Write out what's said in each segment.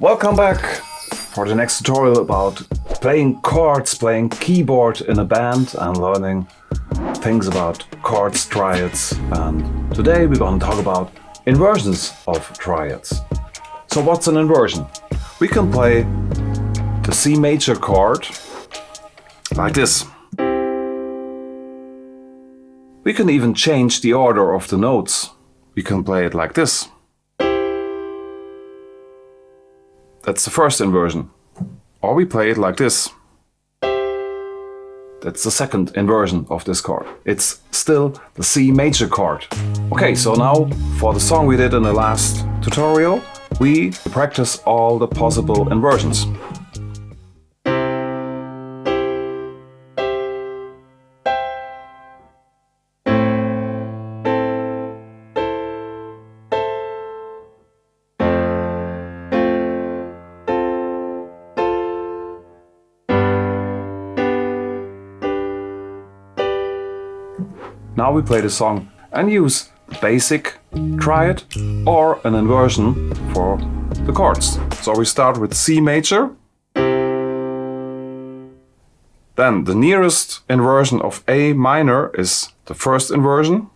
Welcome back for the next tutorial about playing chords, playing keyboard in a band and learning things about chords, triads and today we're going to talk about inversions of triads. So what's an inversion? We can play the C major chord like this. We can even change the order of the notes. We can play it like this. That's the first inversion. Or we play it like this. That's the second inversion of this chord. It's still the C major chord. Okay, so now for the song we did in the last tutorial, we practice all the possible inversions. Now we play the song and use basic triad or an inversion for the chords. So we start with C major. Then the nearest inversion of A minor is the first inversion.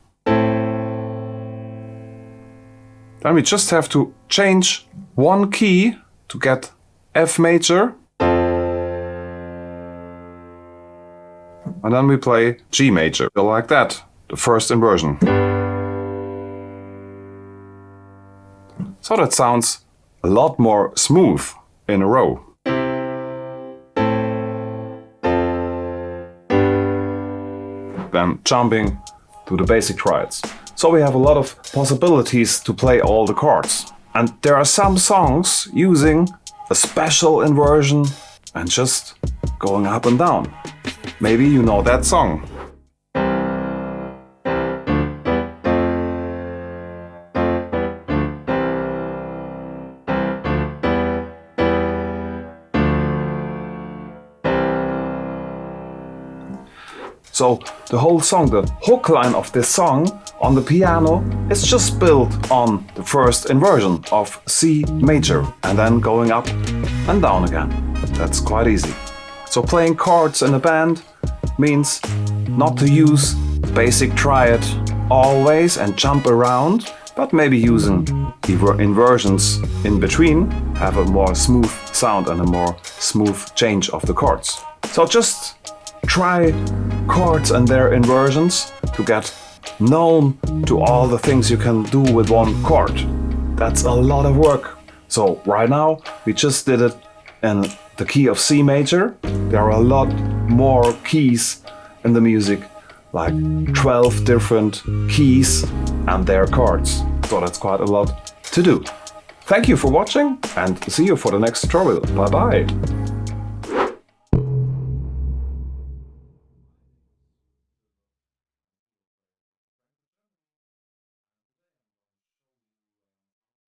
Then we just have to change one key to get F major. And then we play G major, like that the first inversion. So that sounds a lot more smooth in a row. Then jumping to the basic triads. So we have a lot of possibilities to play all the chords. And there are some songs using a special inversion and just going up and down. Maybe you know that song. So the whole song, the hook line of this song on the piano is just built on the first inversion of C major and then going up and down again. That's quite easy. So playing chords in a band means not to use basic triad always and jump around, but maybe using inversions in between have a more smooth sound and a more smooth change of the chords. So just try chords and their inversions to get known to all the things you can do with one chord. That's a lot of work. So right now we just did it in the key of C major. There are a lot more keys in the music, like 12 different keys and their chords. So that's quite a lot to do. Thank you for watching and see you for the next tutorial. Bye bye!